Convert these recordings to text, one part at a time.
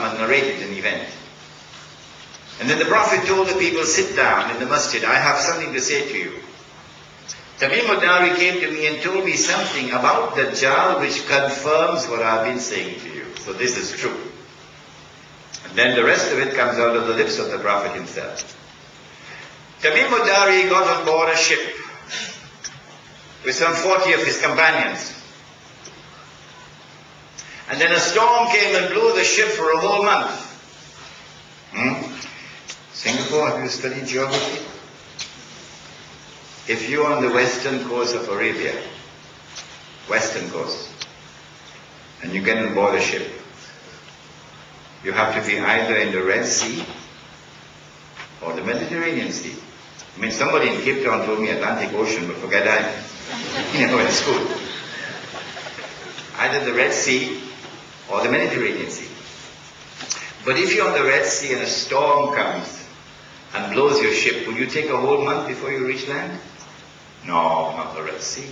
and narrated an event. And then the Prophet told the people, sit down in the masjid, I have something to say to you. Tamim al-Dari came to me and told me something about Dajjal which confirms what I've been saying to you. So this is true. And then the rest of it comes out of the lips of the Prophet himself. Tamim al-Dari got on board a ship with some 40 of his companions. And then a storm came and blew the ship for a whole month. Hmm? Singapore, have you studied geography? If you're on the western coast of Arabia, western coast, and you get on board a ship, you have to be either in the Red Sea or the Mediterranean Sea. I mean, somebody in Cape Town told me Atlantic Ocean, but forget that. You know, in school. Either the Red Sea or the Mediterranean Sea. But if you're on the Red Sea and a storm comes and blows your ship, will you take a whole month before you reach land? No, not the Red Sea.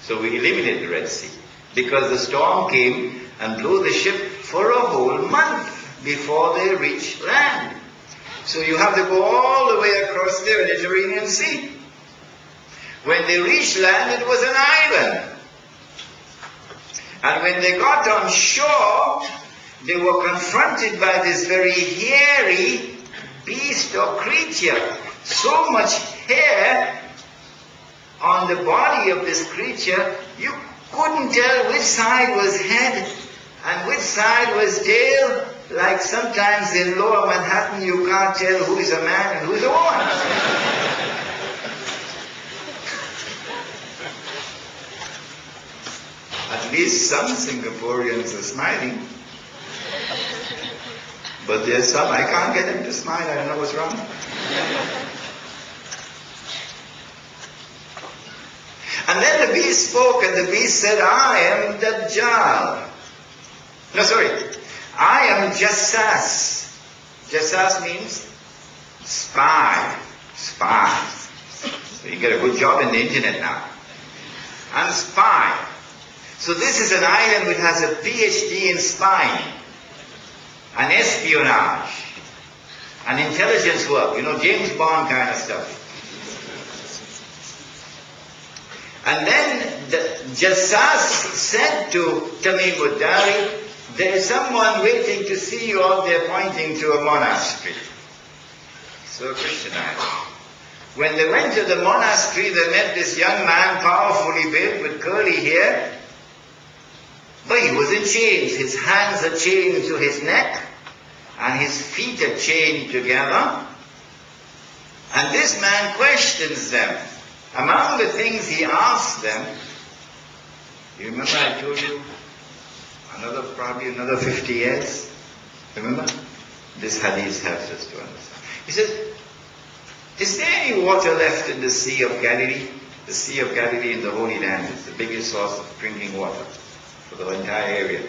So we eliminated the Red Sea because the storm came and blew the ship for a whole month before they reached land. So you have to go all the way across the Mediterranean Sea. When they reached land, it was an island. And when they got on shore, they were confronted by this very hairy beast or creature. So much hair on the body of this creature, you couldn't tell which side was head and which side was tail. Like sometimes in lower Manhattan, you can't tell who is a man and who is a woman. Least some Singaporeans are smiling. But there's some, I can't get them to smile, I don't know what's wrong. And then the beast spoke, and the beast said, I am Dajjal. No, sorry. I am Jassas. Jassas means spy. Spy. So you get a good job in the internet now. I'm spy. So this is an island which has a PhD in spying, an espionage, an intelligence work, you know, James Bond kind of stuff. And then the Jassas said to Tamim al-Dari, there is someone waiting to see you out there pointing to a monastery. So Christian When they went to the monastery, they met this young man, powerfully built with curly hair. He was in chains. His hands are chained to his neck, and his feet are chained together. And this man questions them. Among the things he asks them, you remember I told you another, probably another 50 years? Remember? This hadith helps us to understand. He says, is there any water left in the Sea of Galilee? The Sea of Galilee in the Holy Land is the biggest source of drinking water the entire area.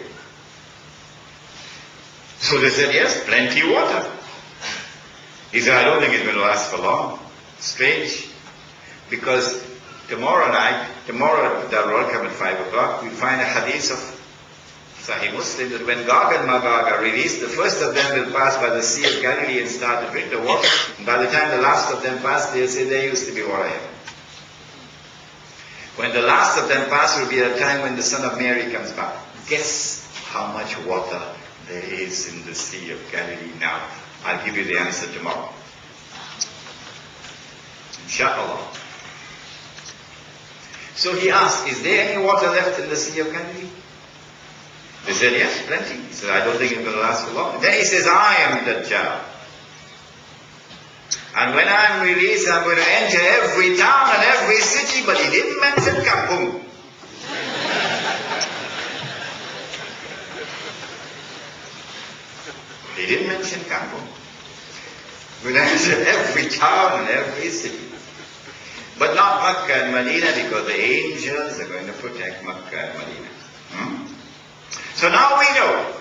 So they said, yes, plenty of water. He said, I don't think it's going to last for long. Strange. Because tomorrow night, tomorrow at Darul Arqam at 5 o'clock, we find a hadith of Sahih Muslim that when Gog and Magog are released, the first of them will pass by the Sea of Galilee and start to drink the water. And by the time the last of them pass, they'll say there used to be water here. When the last of them pass will be a time when the Son of Mary comes back. Guess how much water there is in the Sea of Galilee now. I'll give you the answer tomorrow. Inshallah. So he asked, is there any water left in the Sea of Galilee? They said, yes, plenty. He said, I don't think it's going to last for long. Then he says, I am the Dajjal. And when I'm released, I'm going to enter every town and every city, but he didn't mention Kampung. he didn't mention Kampung. We'll enter every town and every city. But not Makkah and Medina because the angels are going to protect Makkah and Medina. Hmm? So now we know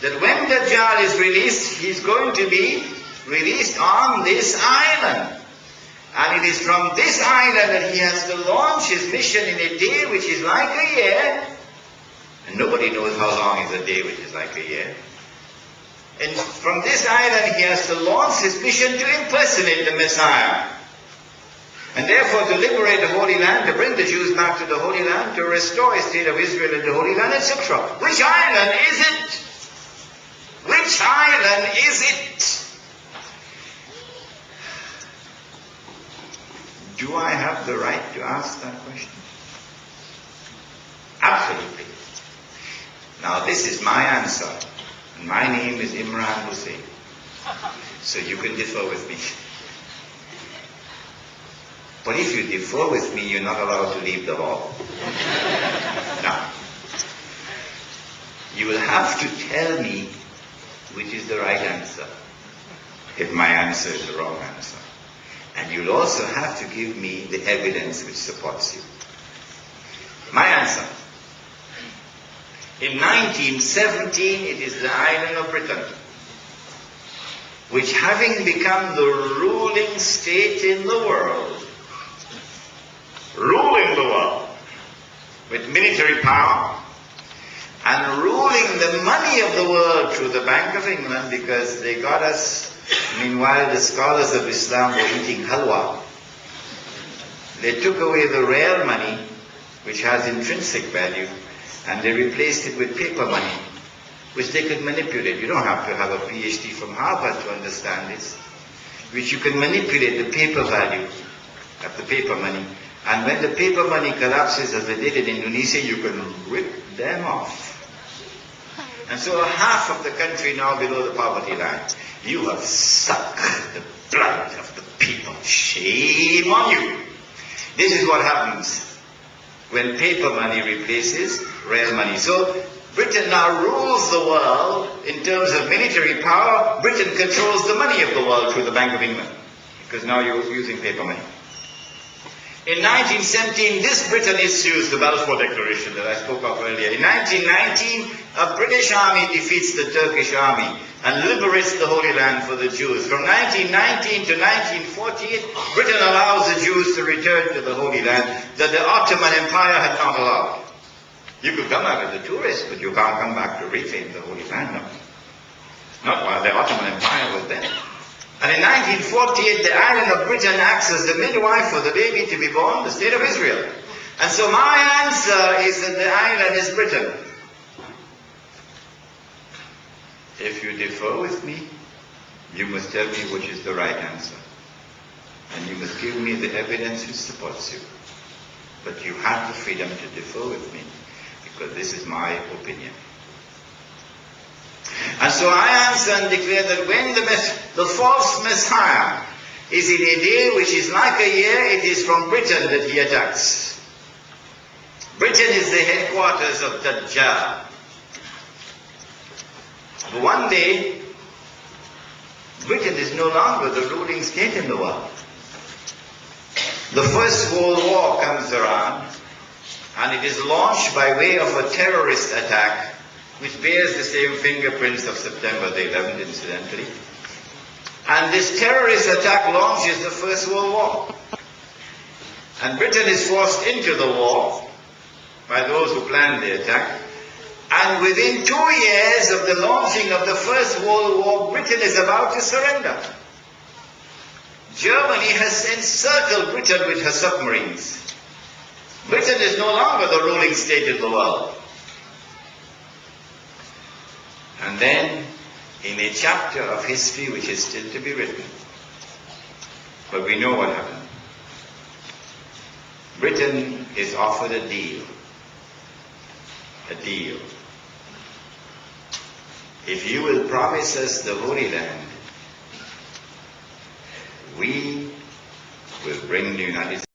that when Dajjal is released, he's going to be released on this island. And it is from this island that he has to launch his mission in a day which is like a year. And nobody knows how long is a day which is like a year. And from this island he has to launch his mission to impersonate the Messiah. And therefore to liberate the Holy Land, to bring the Jews back to the Holy Land, to restore a state of Israel in the Holy Land, etc. Which island is it? Which island is it? Do I have the right to ask that question? Absolutely. Now this is my answer. And my name is Imran Hosein. So you can differ with me. But if you differ with me, you're not allowed to leave the hall. now, you will have to tell me which is the right answer if my answer is the wrong answer. And you'll also have to give me the evidence which supports you. My answer. In 1917, it is the island of Britain, which having become the ruling state in the world, ruling the world with military power, and ruling the money of the world through the Bank of England because they got us Meanwhile, the scholars of Islam were eating halwa. They took away the real money, which has intrinsic value, and they replaced it with paper money, which they could manipulate. You don't have to have a PhD from Harvard to understand this, which you can manipulate the paper value of the paper money. And when the paper money collapses, as they did in Indonesia, you can rip them off. And so half of the country now below the poverty line. You have sucked the blood of the people. Shame on you. This is what happens when paper money replaces real money. So Britain now rules the world in terms of military power. Britain controls the money of the world through the Bank of England because now you're using paper money. In 1917, this Britain issues the Balfour Declaration that I spoke of earlier. In 1919, a British army defeats the Turkish army and liberates the Holy Land for the Jews. From 1919 to 1948, Britain allows the Jews to return to the Holy Land that the Ottoman Empire had not allowed. You could come back as a tourist, but you can't come back to reclaim the Holy Land, no. Not while the Ottoman Empire was there. And in 1948, the island of Britain acts as the midwife for the baby to be born, the state of Israel. And so my answer is that the island is Britain. If you differ with me, you must tell me which is the right answer. And you must give me the evidence which supports you. But you have the freedom to differ with me, because this is my opinion. And so I answer and declare that when the, the false Messiah is in a day which is like a year, it is from Britain that he attacks. Britain is the headquarters of Dajjal. But one day, Britain is no longer the ruling state in the world. The First World War comes around, and it is launched by way of a terrorist attack which bears the same fingerprints of September the 11th, incidentally. And this terrorist attack launches the First World War. And Britain is forced into the war by those who planned the attack. And within two years of the launching of the First World War, Britain is about to surrender. Germany has encircled Britain with her submarines. Britain is no longer the ruling state in the world. And then, in a chapter of history which is still to be written, but we know what happened. Britain is offered a deal. A deal. If you will promise us the Holy Land, we will bring the United